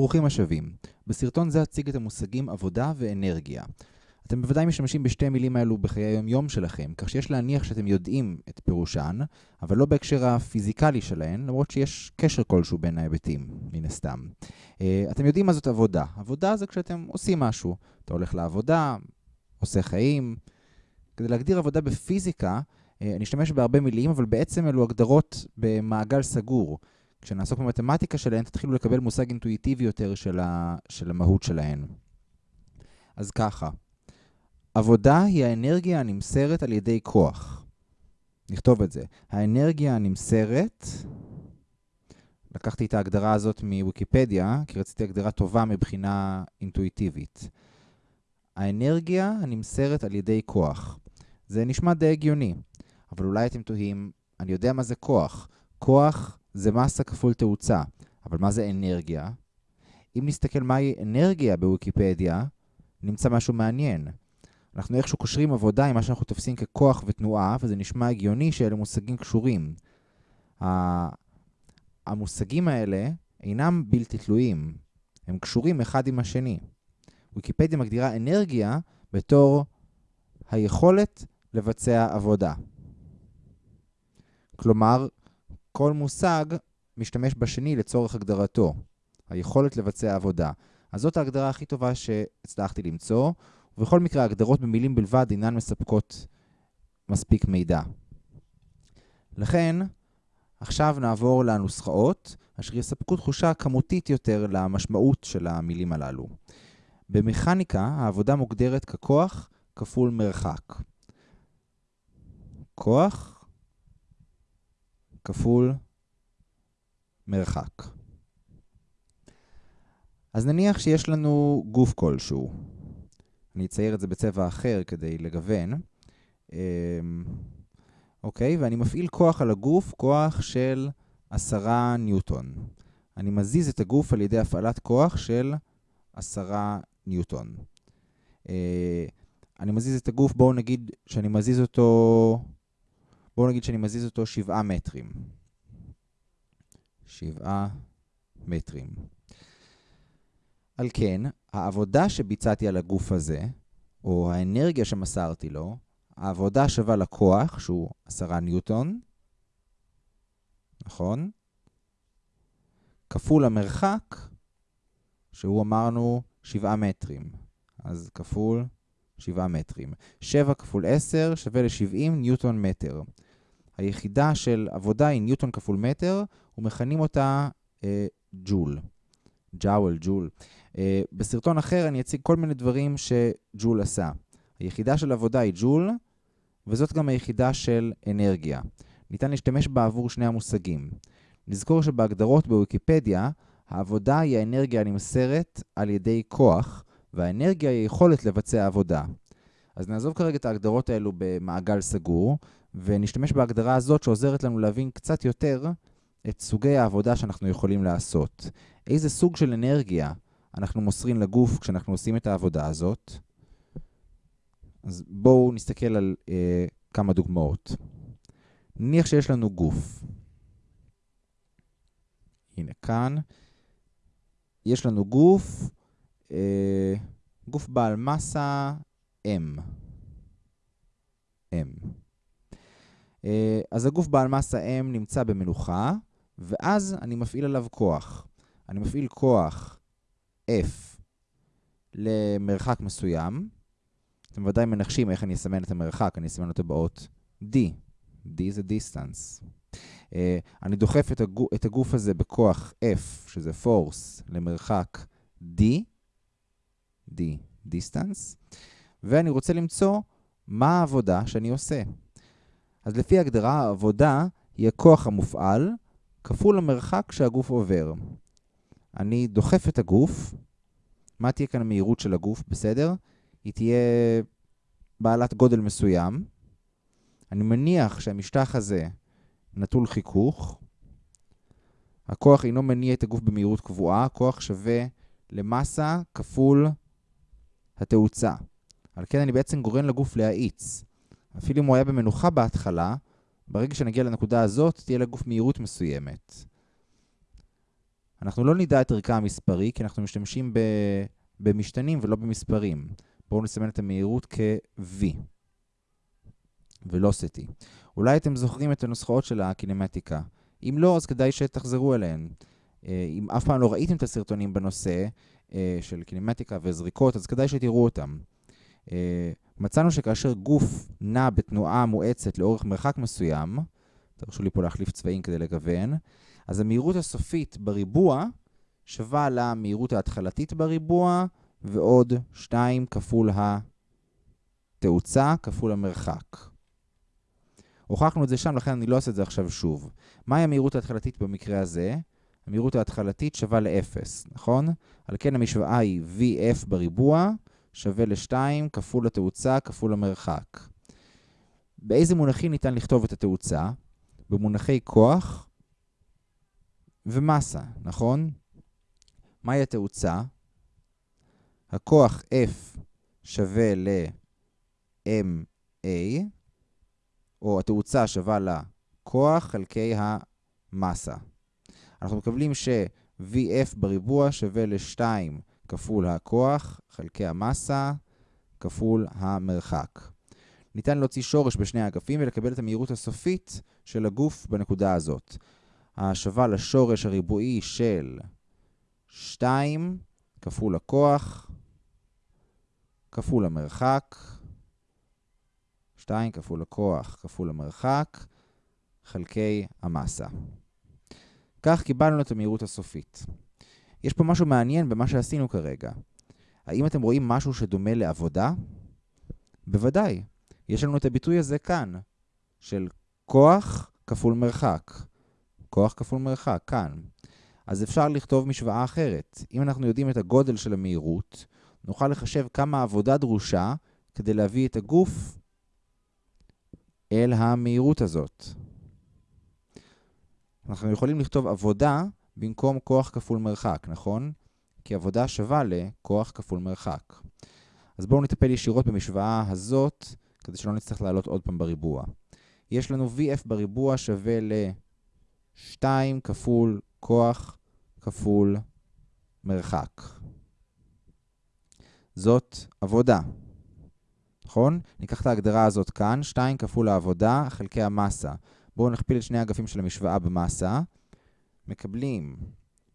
ברוכים השבים. בסרטון זה אציג את המושגים עבודה ואנרגיה. אתם בוודאי משתמשים בשתי מילים האלו בחיי היום-יום שלכם, כך שיש להניח שאתם יודעים את פירושן, אבל לא בהקשר הפיזיקלי שלהן, למרות שיש קשר כלשהו בין ההיבטים, מן הסתם. אה, אתם יודעים מה זאת עבודה. עבודה זה כשאתם עושים משהו. אתה הולך לעבודה, עושה חיים. כדי להגדיר עבודה בפיזיקה, אה, אני אשתמש בהרבה מילים, אבל בעצם אלו הגדרות במעגל סגור. כשנעסוק במתמטיקה שלהן, תתחילו לקבל מושג אינטואיטיבי יותר של, ה, של המהות שלהן. אז ככה, עבודה היא האנרגיה הנמסרת על ידי כוח. נכתוב את זה. האנרגיה הנמסרת, לקחתי את ההגדרה הזאת מוויקיפדיה, כי רציתי הגדרה טובה מבחינה אינטואיטיבית. האנרגיה הנמסרת על ידי כוח. זה נשמע די הגיוני, אבל אולי אתם תוהים, אני יודע מה זה כוח. כוח זה מסה כפול תאוצה. אבל מה זה אנרגיה? אם נסתכל מהי אנרגיה בוויקיפדיה, נמצא משהו מעניין. אנחנו איכשהו קושרים עבודה עם מה שאנחנו תופסים ככוח ותנועה, וזה נשמע הגיוני שאלה מושגים קשורים. המושגים האלה אינם בלתי תלויים, הם קשורים אחד עם השני. ויקיפדיה מגדירה אנרגיה בתור היכולת לבצע עבודה. כלומר, כל מושג משתמש בשני לצורך הגדרתו, היכולת לבצע עבודה. אז זאת ההגדרה הכי טובה שהצלחתי למצוא, ובכל מקרה ההגדרות במילים בלבד אינן מספקות מספיק מידע. לכן, עכשיו נעבור לנוסחאות, אשר יספקו תחושה כמותית יותר למשמעות של המילים הללו. במכניקה העבודה מוגדרת ככוח כפול מרחק. כוח כפול מרחק. אז נניח שיש לנו גוף כלשהו. אני אצייר את זה בצבע אחר כדי לגוון. אמ, אוקיי, ואני מפעיל כוח על הגוף, כוח של עשרה ניוטון. אני מזיז את הגוף על ידי הפעלת כוח של עשרה ניוטון. אה, אני מזיז את הגוף, בואו נגיד שאני מזיז אותו בואו נגיד שאני מזיז אותו שבעה מטרים. שבעה מטרים. על כן, העבודה שביצעתי על הגוף הזה, או האנרגיה שמסרתי לו, העבודה שווה לכוח, שהוא עשרה ניוטון, נכון? כפול המרחק, שהוא אמרנו שבעה מטרים. אז כפול 7 מטרים. 7 כפול 10 שווה ל-70 ניוטון מטר. היחידה של עבודה היא ניוטון כפול מטר, ומכנים אותה אה, ג'ול. ג'אוול, ג'ול. אה, בסרטון אחר אני אציג כל מיני דברים שג'ול עשה. היחידה של עבודה היא ג'ול, וזאת גם היחידה של אנרגיה. ניתן להשתמש בה עבור שני המושגים. נזכור שבהגדרות בוויקיפדיה, העבודה היא האנרגיה הנמסרת על ידי כוח, והאנרגיה היא יכולת לבצע עבודה. אז נעזוב כרגע את ההגדרות האלו במעגל סגור, ונשתמש בהגדרה הזאת שעוזרת לנו להבין קצת יותר את סוגי העבודה שאנחנו יכולים לעשות. איזה סוג של אנרגיה אנחנו מוסרים לגוף כשאנחנו עושים את העבודה הזאת. אז בואו נסתכל על אה, כמה דוגמאות. נניח שיש לנו גוף. הנה כאן. יש לנו גוף, אה, גוף בעל מסה M. M. אה, אז הגוף בעל מסה M נמצא במנוחה, ואז אני מפעיל עליו כוח. אני מפעיל כוח F למרחק מסוים. אתם ודאי מנחשים איך אני אסמן את המרחק, אני אסמן אותו באות D. D זה distance. Uh, אני דוחף את, הגוף, את הגוף הזה בכוח F, שזה force, למרחק D, D, distance, ואני רוצה למצוא מה העבודה שאני עושה. אז לפי הגדרה, העבודה היא הכוח המופעל כפול המרחק שהגוף עובר. אני דוחף את הגוף, מה תהיה כאן המהירות של הגוף, בסדר? היא תהיה בעלת גודל מסוים. אני מניח שהמשטח הזה נטול חיכוך. הכוח אינו מניע את הגוף במהירות קבועה, הכוח שווה למסה כפול התאוצה. על כן אני בעצם גורם לגוף להאיץ. אפילו אם הוא היה במנוחה בהתחלה, ברגע שנגיע לנקודה הזאת, תהיה לגוף מהירות מסוימת. אנחנו לא נדע את ערכה המספרי, כי אנחנו משתמשים ב... במשתנים ולא במספרים. בואו נסמן את המהירות כ-v, ולוסטי. אולי אתם זוכרים את הנוסחאות של הקינמטיקה. אם לא, אז כדאי שתחזרו אליהן. אה, אם אף פעם לא ראיתם את הסרטונים בנושא אה, של קינמטיקה וזריקות, אז כדאי שתראו אותם. אה, מצאנו שכאשר גוף נע בתנועה מואצת לאורך מרחק מסוים, תרשו לי פה להחליף צבעים כדי לגוון, אז המהירות הסופית בריבוע שווה למהירות ההתחלתית בריבוע ועוד 2 כפול התאוצה כפול המרחק. הוכחנו את זה שם, לכן אני לא אעשה את זה עכשיו שוב. מהי המהירות ההתחלתית במקרה הזה? המהירות ההתחלתית שווה ל-0, נכון? על כן המשוואה היא VF בריבוע שווה ל-2 כפול התאוצה כפול המרחק. באיזה מונחים ניתן לכתוב את התאוצה? במונחי כוח ומסה, נכון? מהי התאוצה? הכוח F שווה ל-MA, או התאוצה שווה לכוח חלקי המסה. אנחנו מקבלים ש-VF בריבוע שווה ל-2 כפול הכוח חלקי המסה כפול המרחק. ניתן להוציא שורש בשני האגפים ולקבל את המהירות הסופית של הגוף בנקודה הזאת. השווה לשורש הריבועי של 2 כפול הכוח כפול המרחק, 2 כפול הכוח כפול המרחק, חלקי המסה. כך קיבלנו את המהירות הסופית. יש פה משהו מעניין במה שעשינו כרגע. האם אתם רואים משהו שדומה לעבודה? בוודאי. יש לנו את הביטוי הזה כאן, של כוח כפול מרחק. כוח כפול מרחק, כאן. אז אפשר לכתוב משוואה אחרת. אם אנחנו יודעים את הגודל של המהירות, נוכל לחשב כמה עבודה דרושה כדי להביא את הגוף אל המהירות הזאת. אנחנו יכולים לכתוב עבודה במקום כוח כפול מרחק, נכון? כי עבודה שווה לכוח כפול מרחק. אז בואו נטפל ישירות במשוואה הזאת, כדי שלא נצטרך לעלות עוד פעם בריבוע. יש לנו VF בריבוע שווה ל-2 כפול כוח כפול מרחק. זאת עבודה, נכון? ניקח את ההגדרה הזאת כאן, 2 כפול העבודה חלקי המסה. בואו נכפיל את שני האגפים של המשוואה במסה. מקבלים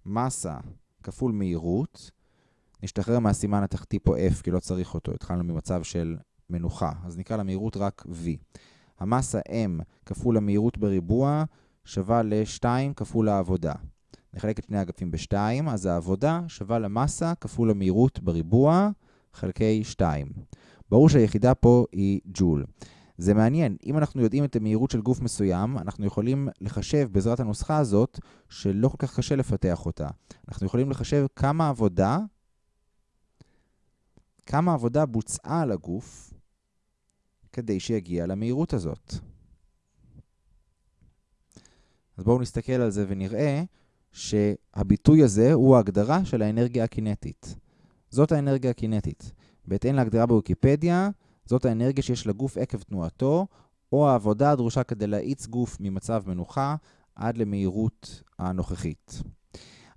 מסה כפול מהירות. נשתחרר מהסימן התחתי פה F, כי לא צריך אותו. התחלנו ממצב של מנוחה, אז נקרא למהירות רק V. המסה M כפול המהירות בריבוע שווה ל-2 כפול העבודה. נחלק את שני האגפים ב-2, אז העבודה שווה למסה כפול המהירות בריבוע חלקי 2. ברור שהיחידה פה היא ג'ול. זה מעניין, אם אנחנו יודעים את המהירות של גוף מסוים, אנחנו יכולים לחשב בעזרת הנוסחה הזאת, שלא כל כך קשה לפתח אותה. אנחנו יכולים לחשב כמה עבודה, כמה עבודה בוצעה על הגוף כדי שיגיע למהירות הזאת. אז בואו נסתכל על זה ונראה שהביטוי הזה הוא ההגדרה של האנרגיה הקינטית. זאת האנרגיה הקינטית. בהתאם להגדרה בוויקיפדיה, זאת האנרגיה שיש לגוף עקב תנועתו, או העבודה הדרושה כדי להאיץ גוף ממצב מנוחה עד למהירות הנוכחית.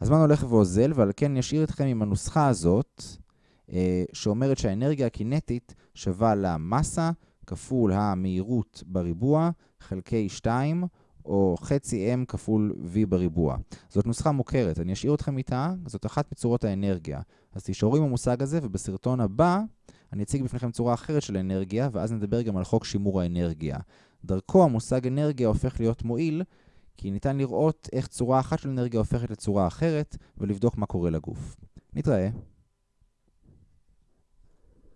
הזמן הולך ואוזל, ועל כן נשאיר אתכם עם הנוסחה הזאת, אה, שאומרת שהאנרגיה הקינטית שווה למסה כפול המהירות בריבוע חלקי 2, או חצי m כפול v בריבוע. זאת נוסחה מוכרת, אני אשאיר אתכם איתה, זאת אחת מצורות האנרגיה. אז תישארו עם המושג הזה, ובסרטון הבא אני אציג בפניכם צורה אחרת של אנרגיה, ואז נדבר גם על חוק שימור האנרגיה. דרכו המושג אנרגיה הופך להיות מועיל, כי ניתן לראות איך צורה אחת של אנרגיה הופכת לצורה אחרת, ולבדוק מה קורה לגוף. נתראה.